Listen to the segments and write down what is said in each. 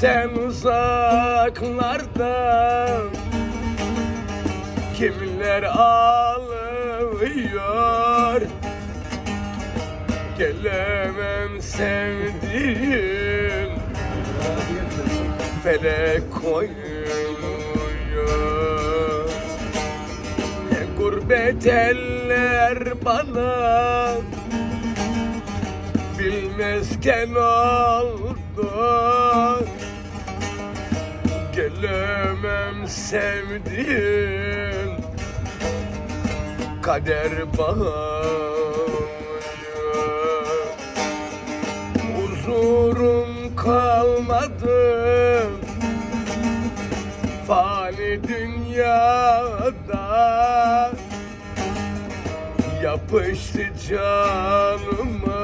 sen uzaklardan Kimler ağlıyor? Gelemem sevdiğim Felek koyuyor Ne gurbet eller bana Bilmezken oldu Gelemem sevdiğim Kader bağlıyor Huzurum kalmadı. Fani dünyada Yapıştı canıma.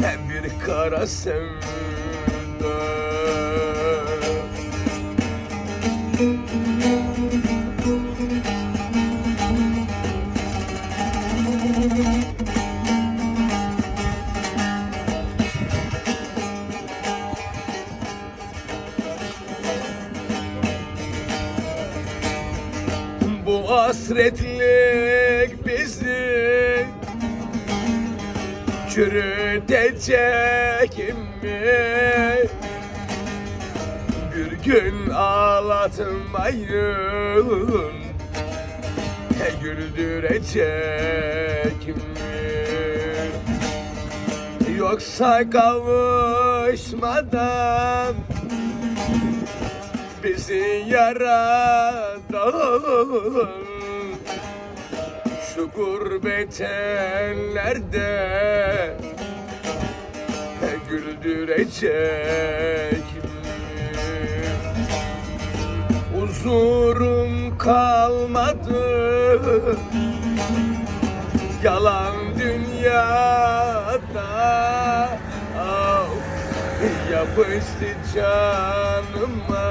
Hem bir kara sevda Bu hasretlik bizi çürütecek mi? Bir gün ağlatmayın güldürecek mi? Yoksa kavuşmadan bizi yaradan şu gurbet ellerde güldürecek? Huzurum kalmadı. Yalan dünyada yapıştı canıma.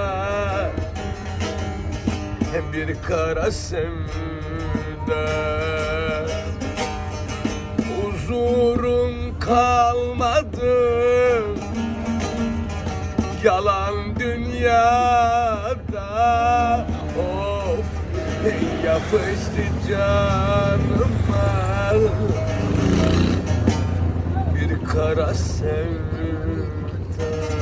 Bir kara sevda. Huzurum kalmadı. Yalan dünyada. Of yapıştı canıma. Bir kara sevda Thank you.